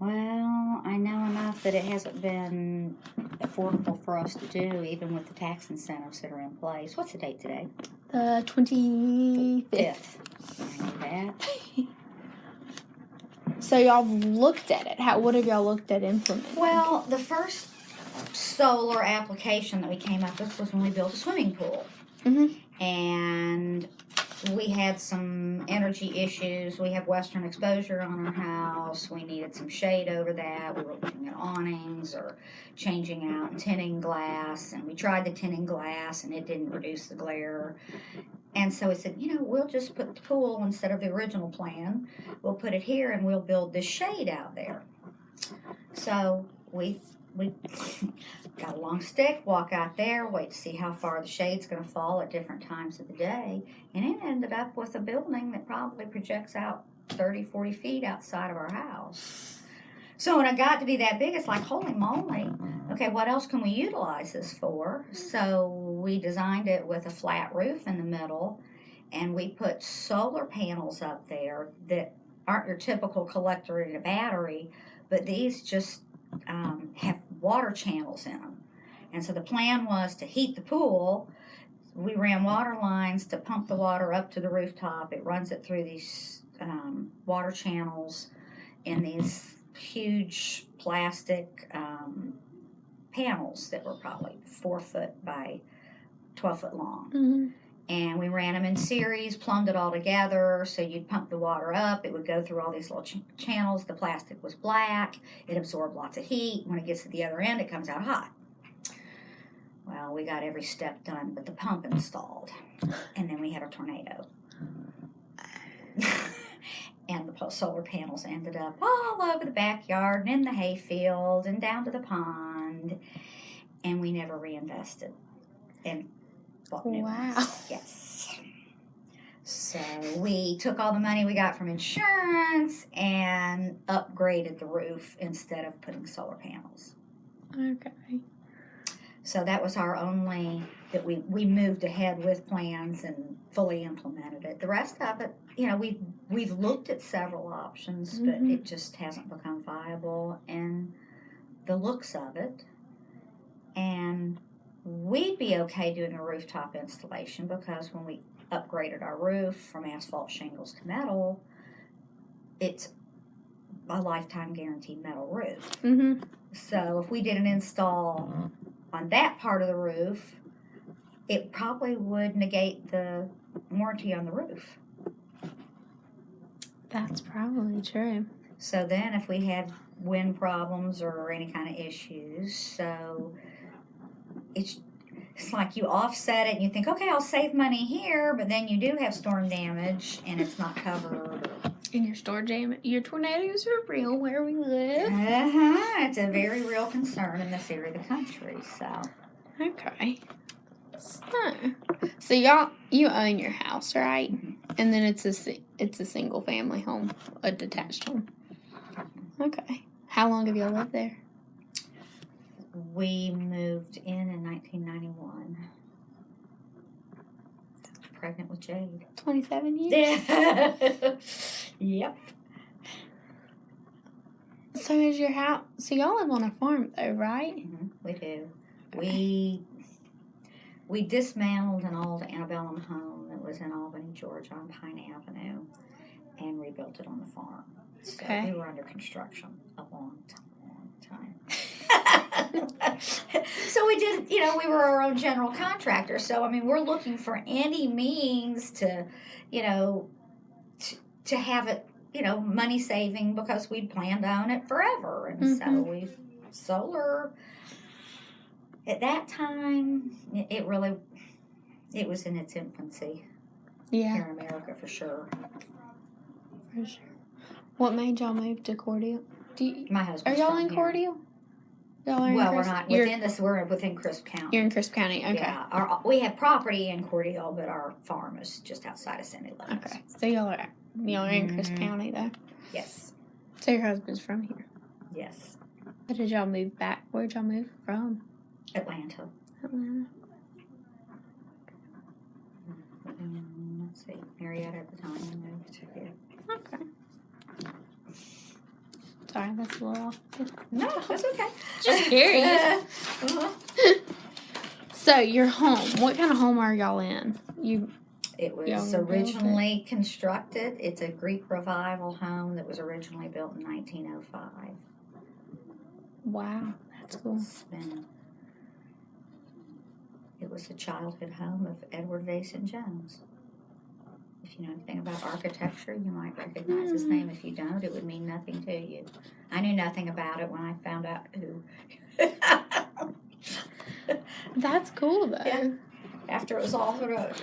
Well, I know enough that it hasn't been affordable for us to do, even with the tax incentives that are in place. What's the date today? The 25th. Fifth. That. So y'all looked at it. How? What have y'all looked at implementing? Well, the first solar application that we came up with was when we built a swimming pool. Mhm. And we had some energy issues. We have western exposure on our house. We needed some shade over that. We were looking at awnings or changing out and tinning glass. And we tried the tinning glass and it didn't reduce the glare. And so we said, you know, we'll just put the pool instead of the original plan. We'll put it here and we'll build this shade out there. So we we got a long stick, walk out there, wait to see how far the shade's going to fall at different times of the day, and it ended up with a building that probably projects out 30, 40 feet outside of our house. So when it got to be that big, it's like, holy moly, okay, what else can we utilize this for? So we designed it with a flat roof in the middle, and we put solar panels up there that aren't your typical collector in a battery, but these just um, have water channels in them. And so the plan was to heat the pool. We ran water lines to pump the water up to the rooftop. It runs it through these um, water channels in these huge plastic um, panels that were probably four foot by 12 foot long Mhm. and we ran them in series, plumbed it all together. So you'd pump the water up, it would go through all these little ch- channels. The plastic was black, it absorbed lots of heat. When it gets to the other end, it comes out hot. Well, we got every step done, but the pump installed, and then we had a tornado. and the solar panels ended up all over the backyard and in the hayfield and down to the pond, and we never reinvested. And bought new Wow. ones. Yes. So we took all the money we got from insurance and upgraded the roof instead of putting solar panels. Okay. So that was our only that we we moved ahead with plans and fully implemented it. The rest of it, you know, we've we've looked at several options, but Mhm. it just hasn't become viable. And the looks of it, and we'd be okay doing a rooftop installation because when we upgraded our roof from asphalt shingles to metal, it's a lifetime guaranteed metal roof. Mhm. So if we did an install on that part of the roof, it probably would negate the warranty on the roof. That's probably true. So then if we had wind problems or any kind of issues, so it's it's like you offset it and you think, okay, I'll save money here, but then you do have storm damage and it's not covered. And your store jam, your tornadoes are real where we live. Uh-huh. It's a very real concern in this area of the country. So Okay. So, so y'all, you own your house, right? And then it's a it's a single family home, a detached home. Okay. How long have y'all lived there? We moved in in 1991. Pregnant with Jade. Twenty seven years. Yeah. yep. So is your house? So y'all live on a farm though, right? Mhm, We do. We we dismantled an old antebellum home that was in Albany, Georgia, on Pine Avenue, and rebuilt it on the farm. So Okay. we were under construction a long time. so we did, you know, we were our own general contractor. So I mean, we're looking for any means to, you know, to, to have it, you know, money saving because we planned on it forever, and so Mhm. we solar. At that time, it, really, it was in its infancy Yeah, here in America for sure. for sure. What made y'all move to Cordele? Do you, My are y'all in Cordele? Y'all Well, we're not you're, within this. We're within Crisp County. You're in Crisp County. Okay. Yeah, our, we have property in Cordele, but our farm is just outside of Sandy limits. Okay. So y'all are y'all are in Crisp Mhm. County though. Yes, So your husband's from here. yes. How did y'all move back? Where'd y'all move from? Atlanta. Atlanta. Mm, let's see, Marietta at the time we moved to here. Okay. Sorry, that's a little off. No, that's okay. Just curious. Uh-huh. So your home, what kind of home are y'all in? You It was Yeah, we built it. originally constructed. It's a Greek revival home that was originally built in 1905. wow, that's cool. It's been. It was the childhood home of Edward Vason Jones. If you know anything about architecture, you might recognize his Hmm. name. If you don't, it would mean nothing to you. I knew nothing about it when I found out who. That's cool though. Yeah. After it was all sort of,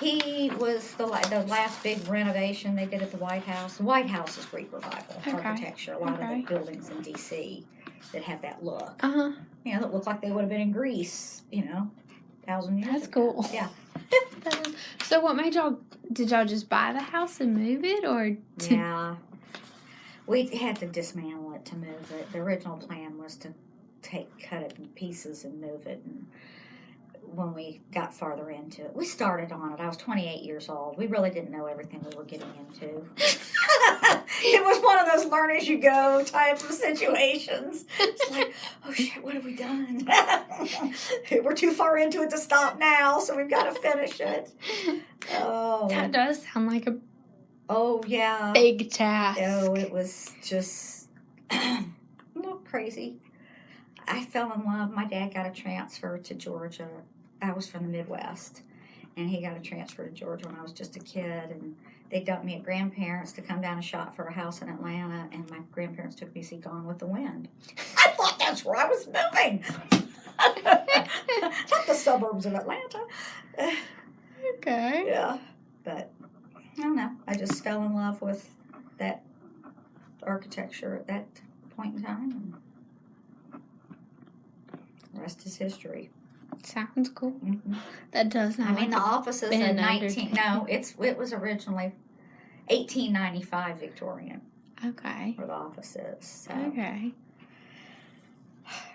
he was the the last big renovation they did at the White House. The White House is Greek revival Okay. architecture. A lot Okay. of the buildings in D.C. that have that look. Uh huh. you know, that look like they would have been in Greece, you know, thousand years That's ago. cool. Yeah. So what made y'all? Did y'all just buy the house and move it, or Yeah. We had to dismantle it to move it. The original plan was to take, cut it in pieces and move it. And when we got farther into it, we started on it. I was 28 years old. We really didn't know everything we were getting into. it was one of those learn as you go type of situations. It's like, oh shit, what have we done? we're too far into it to stop now, so we've got to finish it. Oh, that does sound like a oh yeah. big task? Oh, it was just a little crazy. I fell in love. My dad got a transfer to Georgia. I was from the Midwest, and he got a transfer to Georgia when I was just a kid. And they dumped me at grandparents to come down and shop for a house in Atlanta. And my grandparents took me to see Gone with the Wind. I thought that's where I was moving. Not the suburbs of Atlanta. Okay. Yeah, but I don't know. I just fell in love with that architecture at that point in time. And the rest is history. Sounds cool. hmm That does I sound mean, the offices been in nineteen. No, it's it was originally eighteen ninety five Victorian okay. were the offices. So Okay.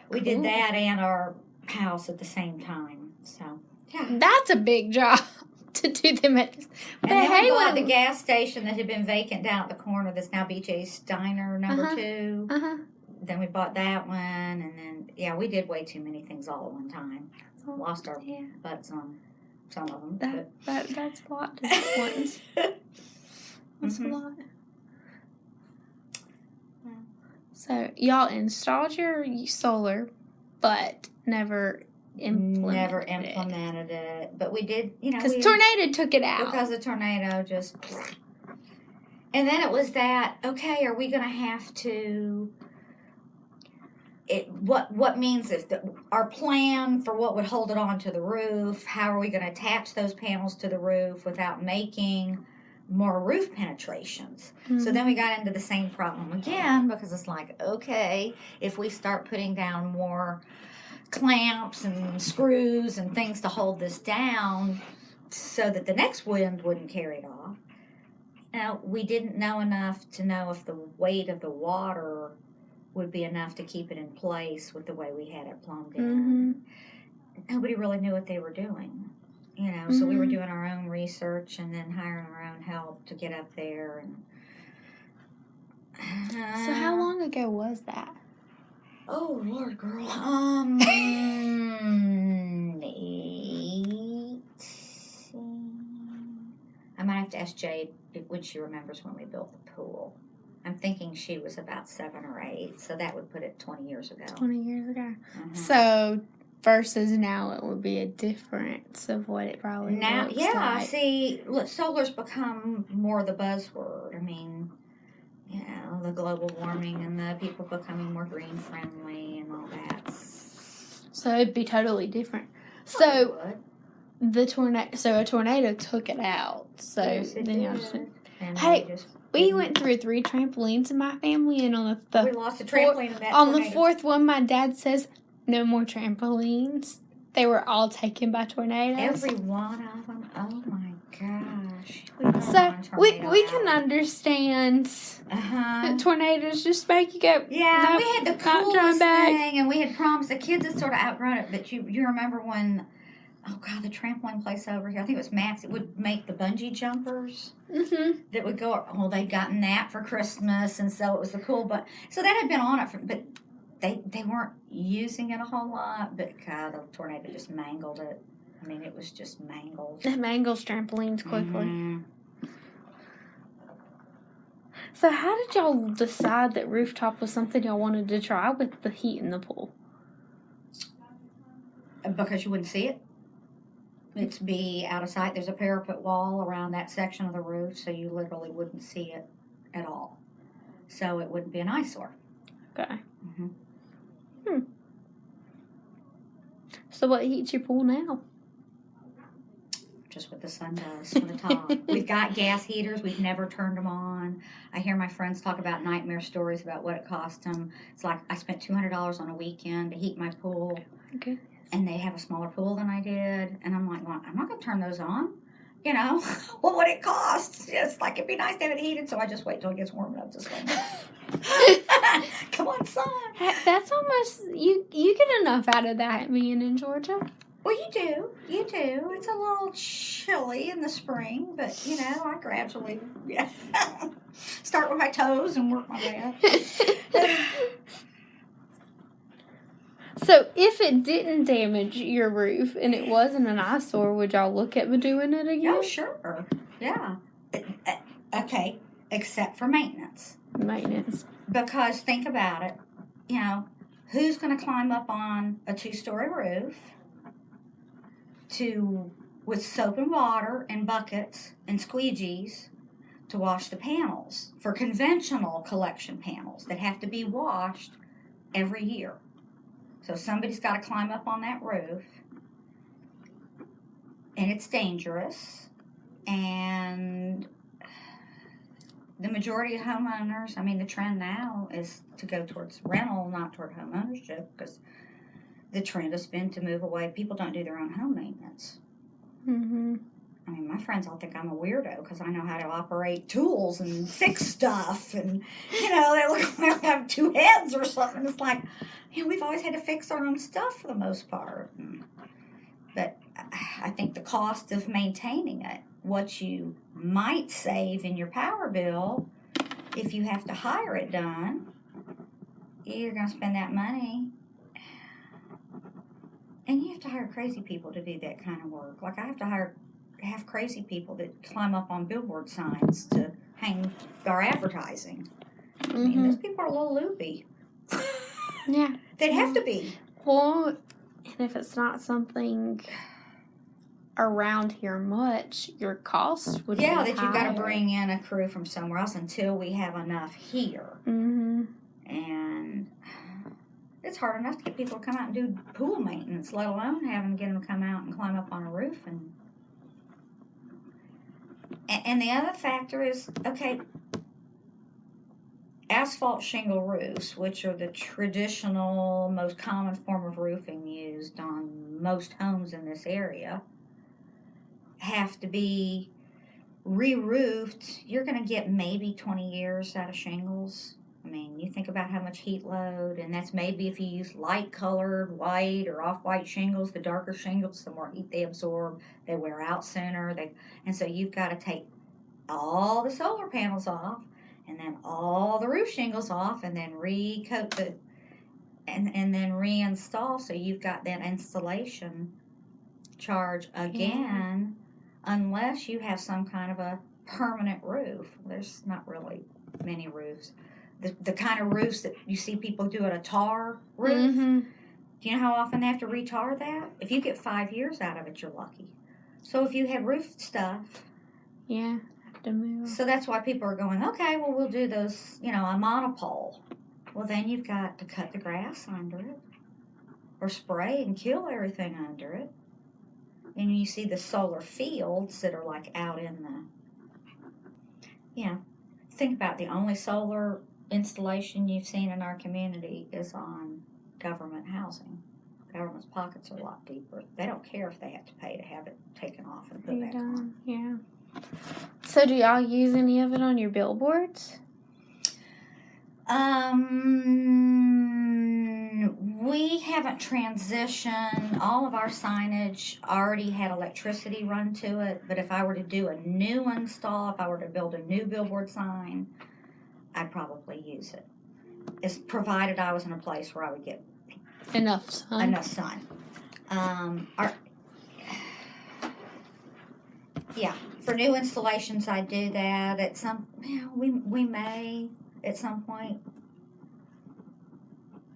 we Cool. did that and our house at the same time. So yeah. That's a big job to do them at. And then hey, we well- the gas station that had been vacant down at the corner that's now BJ's Diner number Uh-huh. two. Uh huh. Then we bought that one, and then, yeah, we did way too many things all at one time. Lost our Yeah. butts on some of them. That that that's a lot to do at once. That's Mhm. a lot. Yeah. So y'all installed your solar, but never implemented Never implemented it. But we did, you know, because tornado took it out. because the tornado just. And then it was that okay? Are we going to have to? It what what means is the, our plan for what would hold it on to the roof? How are we going to attach those panels to the roof without making more roof penetrations? So Mhm. then we got into the same problem again because it's like, okay, if we start putting down more clamps and screws and things to hold this down so that the next wind wouldn't carry it off. Now, we didn't know enough to know if the weight of the water would be enough to keep it in place with the way we had it plumbed in. Mhm. Nobody really knew what they were doing. You know, so we were Mhm. doing our own research and then hiring our own help to get up there and So how long ago was that? Oh Lord, girl. Um, eighteen. I might have to ask Jade when she remembers when we built the pool. I'm thinking she was about seven or eight, so that would put it twenty years ago. Twenty years ago. Mhm. So versus now, it would be a difference of what it probably Now, yeah, like. see, look, solar's become more the buzzword. I mean, you know, the global warming and the people becoming more green friendly and all that. So it'd be totally different. So the tornado, so a tornado took it out. So Yes, it then y'all just, And Hey, just we went through three trampolines in my family, and on the, we lost a four- trampoline in that on the fourth one, my dad says no more trampolines. They were all taken by tornadoes. Every one of them. Oh my gosh. We so we we can understand Uh-huh. tornadoes just make you go. Yeah, "Nope, we had the coolest back." thing, and we had promised the kids had sort of outgrown it. But you, you remember when oh god, the trampoline place over here. I think it was Max. It would make the bungee jumpers Mm-hmm. that would go. Well, they'd gotten that for Christmas, and so it was the cool. But so that had been on it, for, but they they weren't using it a whole lot. But God, the tornado just mangled it. I mean, it was just mangled. It mangles trampolines quickly. Mhm. So how did y'all decide that rooftop was something y'all wanted to try with the heat in the pool? because you wouldn't see it. It's be out of sight. There's a parapet wall around that section of the roof, so you literally wouldn't see it at all. So it wouldn't be an eyesore. Okay. Mhm. Hmm. So what heats your pool now? Just what the sun does from the top. We've got gas heaters. We've never turned them on. I hear my friends talk about nightmare stories about what it cost them. It's like I spent two hundred dollars on a weekend to heat my pool, Okay. And they have a smaller pool than I did. And I'm like, well, I'm not going to turn those on. You know, what would it cost? It's like it'd be nice to have it heated, so I just wait till it gets warm enough to swim. Come on, son. That's almost you. You get enough out of that being in Georgia. Well, you do, you do. It's a little chilly in the spring, but you know, I gradually yeah, start with my toes and work my way up. So if it didn't damage your roof and it wasn't an eyesore, would y'all look at me doing it again? Oh, sure, yeah. Uh, Okay, except for maintenance. Maintenance. Because think about it, you know, who's going to climb up on a two-story roof to with soap and water and buckets and squeegees to wash the panels for conventional collection panels that have to be washed every year. So somebody's got to climb up on that roof and it's dangerous and the majority of homeowners, I mean, the trend now is to go towards rental, not toward homeownership, because the trend has been to move away. People don't do their own home maintenance. Mm-hmm. I mean, my friends all think I'm a weirdo because I know how to operate tools and fix stuff, and you know, they look like I have two heads or something. It's like, you know, we've always had to fix our own stuff for the most part. But I think the cost of maintaining it, what you might save in your power bill, if you have to hire it done, you're going to spend that money. And you have to hire crazy people to do that kind of work. Like I have to hire have crazy people that climb up on billboard signs to hang our advertising. I mean, Mm-hmm. those people are a little loopy. Yeah. They'd have to be. Well, and if it's not something around here much, your cost would Yeah, that you've got to bring in a crew from somewhere else until we have enough here. Mm-hmm. And it's hard enough to get people to come out and do pool maintenance, let alone having to get them to come out and climb up on a roof. And and the other factor is okay, asphalt shingle roofs, which are the traditional, most common form of roofing used on most homes in this area, have to be re-roofed. You're going to get maybe 20 years out of shingles. I mean, you think about how much heat load, and that's maybe if you use light colored white or off white shingles, the darker shingles, the more heat they absorb, they wear out sooner. They, and so you've got to take all the solar panels off, and then all the roof shingles off, and then recoat the, and, and then reinstall. So you've got that installation charge again, unless you have some kind of a permanent roof. There's not really many roofs the, the kind of roofs that you see people do at a tar roof. Mm-hmm. Do you know how often they have to retar that? If you get five years out of it, you're lucky. So if you had roof stuff, Yeah. Have to move. so that's why people are going, okay, well, we'll do those, you know, a monopole. Well, then you've got to cut the grass under it or spray and kill everything under it. And you see the solar fields that are like out in the, you know, think about the only solar installation you've seen in our community is on government housing. Government's pockets are a lot deeper. They don't care if they have to pay to have it taken off and put You back on. Yeah. So do y'all use any of it on your billboards? Um, We haven't transitioned. All of our signage already had electricity run to it, but if I were to do a new install, if I were to build a new billboard sign, I'd probably use it. It's provided I was in a place where I would get Enough sun. enough sun. Um, our, yeah, for new installations, I do that. At some, yeah, we we may at some point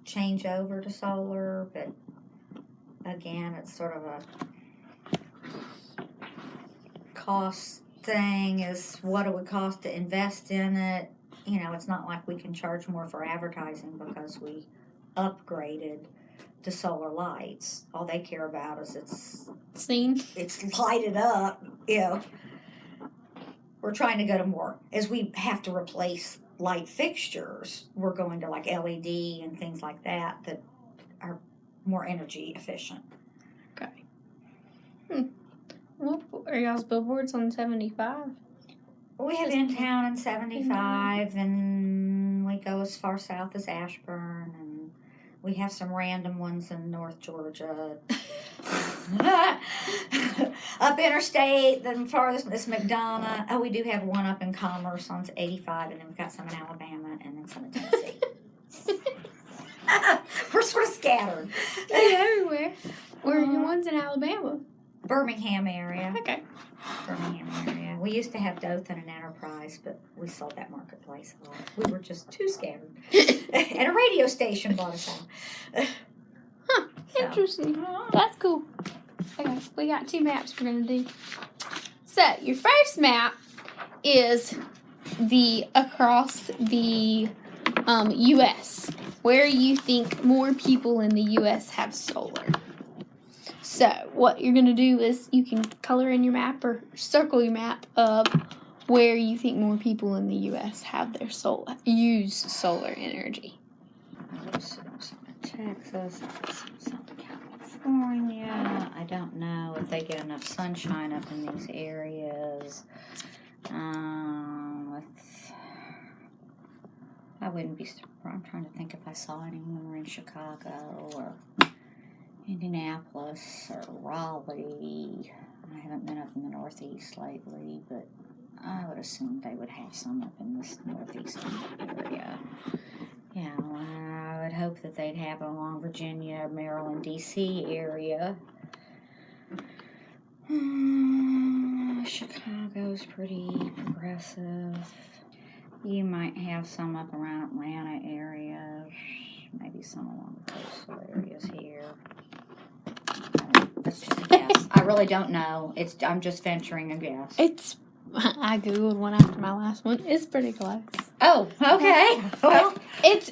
change over to solar, but again, it's sort of a cost thing. Is what it would cost to invest in it. You know, it's not like we can charge more for advertising because we upgraded to solar lights. All they care about is it's Seen. it's lighted up. You know, we're trying to go to more as we have to replace light fixtures. We're going to like LED and things like that that are more energy efficient. Okay. Hmm. What are y'all's billboards on 75? We have in town in seventy five, and we go as far south as Ashburn, and we have some random ones in North Georgia. up interstate, the farthest is McDonough. Oh, we do have one up in Commerce on 85, and then we've got some in Alabama, and then some in Tennessee. We're sort of scattered. They're everywhere. Where are your Uh, ones in Alabama? Birmingham area. Okay. Birmingham area. We used to have Dothan and Enterprise, but we sold that marketplace off. We were just too scattered. and a radio station bought us out. So. Interesting. That's cool. Okay, we got two maps we're gonna do. So your first map is the across the um, U.S. where you think more people in the U.S. have solar. So what you're gonna do is you can color in your map or circle your map of where you think more people in the U.S. have their solar use solar energy. Some in Texas, some in California. I don't know if they get enough sunshine up in these areas. Um, with, I wouldn't be. sur- I'm trying to think if I saw anyone in Chicago or Indianapolis or Raleigh. I haven't been up in the Northeast lately, but I would assume they would have some up in this Northeast area. Yeah, I would hope that they'd have it along Virginia, Maryland, D.C. area. Hmm, Chicago's pretty progressive. You might have some up around Atlanta area, maybe some along the coastal areas here. I just a guess. I really don't know. It's I'm just venturing a guess. It's I googled one after my last one. It's pretty close. Oh, okay. Well, It's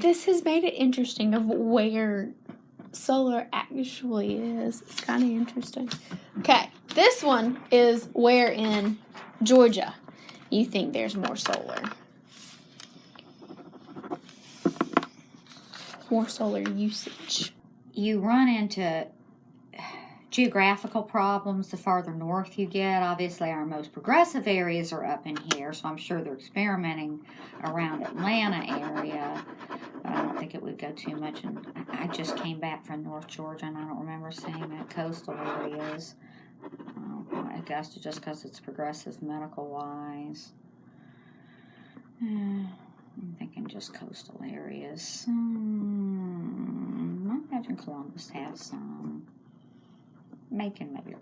this has made it interesting of where solar actually is. It's kind of interesting. Okay, this one is where in Georgia you think there's more solar. More solar usage. you run into geographical problems the farther north you get. Obviously, our most progressive areas are up in here, so I'm sure they're experimenting around Atlanta area. But I don't think it would go too much. And I just came back from North Georgia, and I don't remember seeing that coastal areas. Um, Augusta, just because it's progressive medical wise. Uh, I'm thinking just coastal areas. Hmm, I imagine Columbus has some. Macon maybe.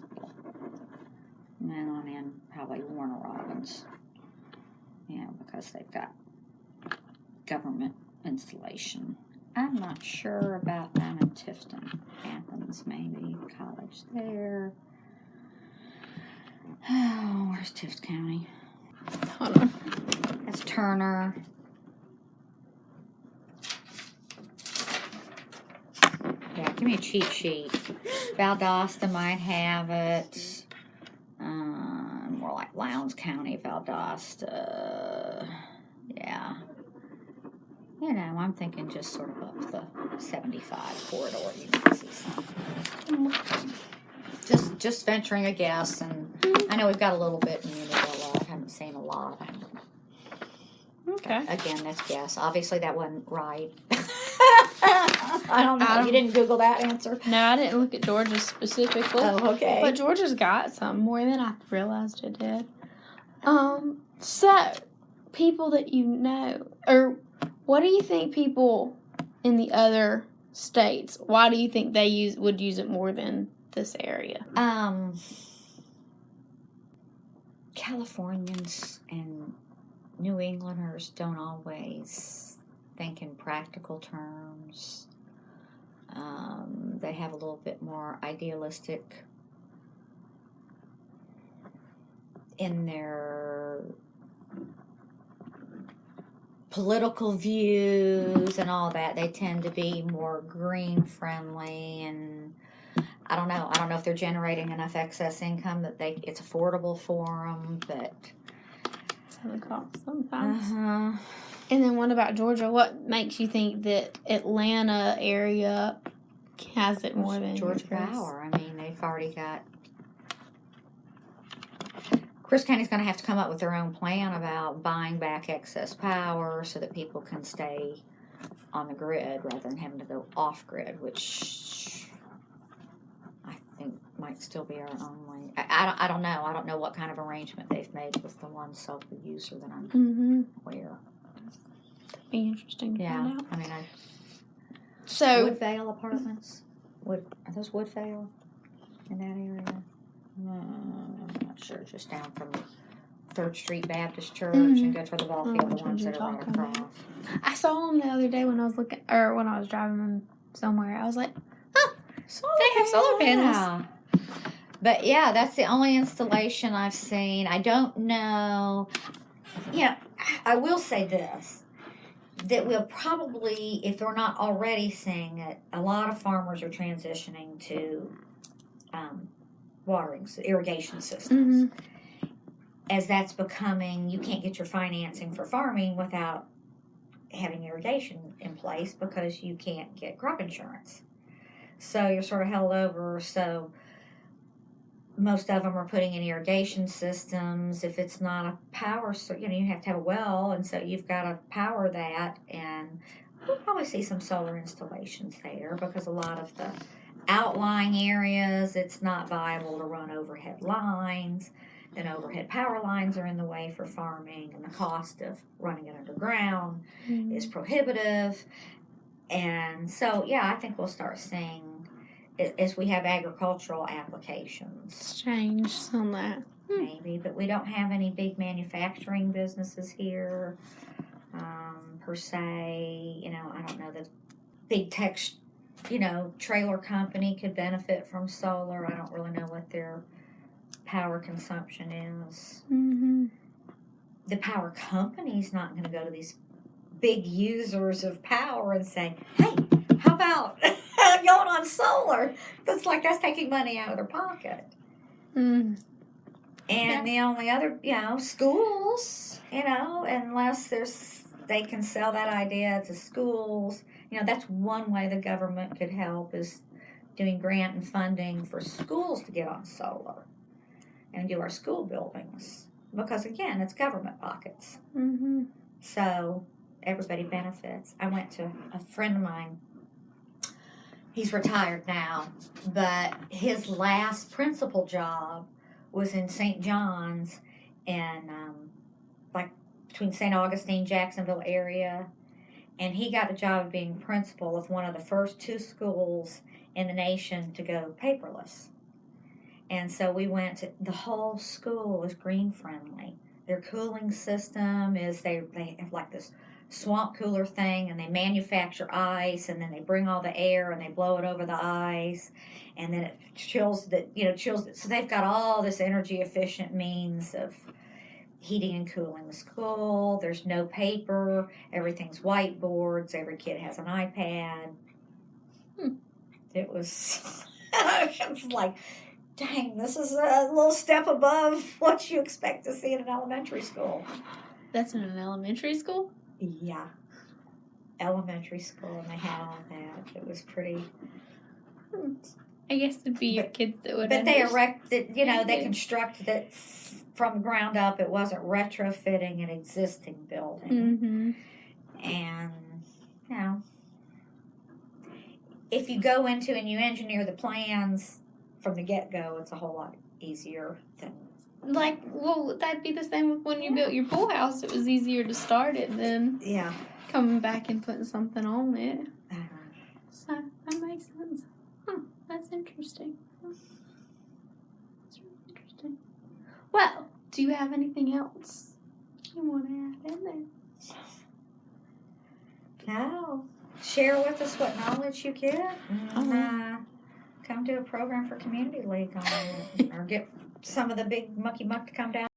And then on in probably Warner Robins. You know, because they've got government installation. I'm not sure about them in Tifton. Athens maybe, college there. Oh, where's Tift County? Hold on. That's Turner. Yeah, give me a cheat sheet. Valdosta might have it. Um, more like Lowndes County, Valdosta. Yeah. You know, I'm thinking just sort of up the 75 corridor. You can see some. Just, just venturing a guess, and I know we've got a little bit in Unadilla. I haven't seen a lot. Okay. Again, that's guess. Obviously, that wasn't right. I don't know. I don't- you didn't Google that answer. No, I didn't look at Georgia specifically. Oh, okay. But Georgia's got some more than I realized it did. Um, so people that you know, or what do you think people in the other states? Why do you think they use would use it more than this area? Um, Californians and New Englanders don't always think in practical terms. Um, they have a little bit more idealistic in their political views and all that. They tend to be more green friendly and I don't know. I don't know if they're generating enough excess income that they it's affordable for them, but Cost sometimes. uh-huh. And then what about Georgia? What makes you think that Atlanta area has it more than Georgia? Power. I mean, they've already got. Crisp County's going to have to come up with their own plan about buying back excess power so that people can stay on the grid rather than having to go off grid, which might still be our only. I, I, don't, I don't know. I don't know what kind of arrangement they've made with the one solar user that I'm Mm-hmm. aware. Be interesting to Yeah, find out. I mean, I, So Woodvale Apartments. Wood are those Woodvale in that area? Uh, I'm not sure. Just down from Third Street Baptist Church and go toward the ball Oh, field. the ones that are right talking about. I saw them the other day when I was looking, or when I was driving them somewhere. I was like, They have solar panels. Yeah. But yeah, that's the only installation I've seen. I don't know. Yeah, I will say this that we'll probably, if they're not already seeing it, a lot of farmers are transitioning to um, watering, irrigation systems. As that's becoming, you can't get your financing for farming without having irrigation in place because you can't get crop insurance. So you're sort of held over. So most of them are putting in irrigation systems. If it's not a power, so you know you have to have a well, and so you've got to power that. And we'll probably see some solar installations there because a lot of the outlying areas, it's not viable to run overhead lines. And overhead power lines are in the way for farming, and the cost of running it underground mm-hmm. is prohibitive. And so, yeah, I think we'll start seeing as we have agricultural applications, it's changed on that. Hmm. maybe, but we don't have any big manufacturing businesses here um, per se. You know, I don't know that big tech, you know, trailer company could benefit from solar. I don't really know what their power consumption is. Mm-hmm. the power company's not going to go to these big users of power and say, "Hey, how about going on solar?" That's like that's taking money out of their pocket. Mm. And the only other, you know, schools, you know, unless there's they can sell that idea to schools. You know, that's one way the government could help is doing grant and funding for schools to get on solar and do our school buildings because again, it's government pockets. Mm-hmm. So everybody benefits. I went to a friend of mine. He's retired now, but his last principal job was in St. John's and um, like between St. Augustine, Jacksonville area. And he got the job of being principal of one of the first two schools in the nation to go paperless. And so we went to the whole school is green friendly their cooling system is they they have like this swamp cooler thing and they manufacture ice and then they bring all the air and they blow it over the ice and then it chills the you know chills so they've got all this energy efficient means of heating and cooling the school there's no paper everything's whiteboards every kid has an ipad Hmm. it was it was like dang, this is a little step above what you expect to see in an elementary school. That's in an elementary school. Yeah. Elementary school, and they had all that. It was pretty. I guess it'd be your kids that would. But they erected, you know, they constructed it from ground up. It wasn't retrofitting an existing building. Mm-hmm. And, you know, if you go into and you engineer the plans from the get go, it's a whole lot easier than Like, well, that'd be the same with when you built your pool house. It was easier to start it than yeah. coming back and putting something on it. uh, So that makes sense. Huh, that's interesting. That's really interesting. Well, do you have anything else you want to add in there? No. Share with us what knowledge you get. And, uh, come to a program for community league on it, or get some of the big mucky muck to come down.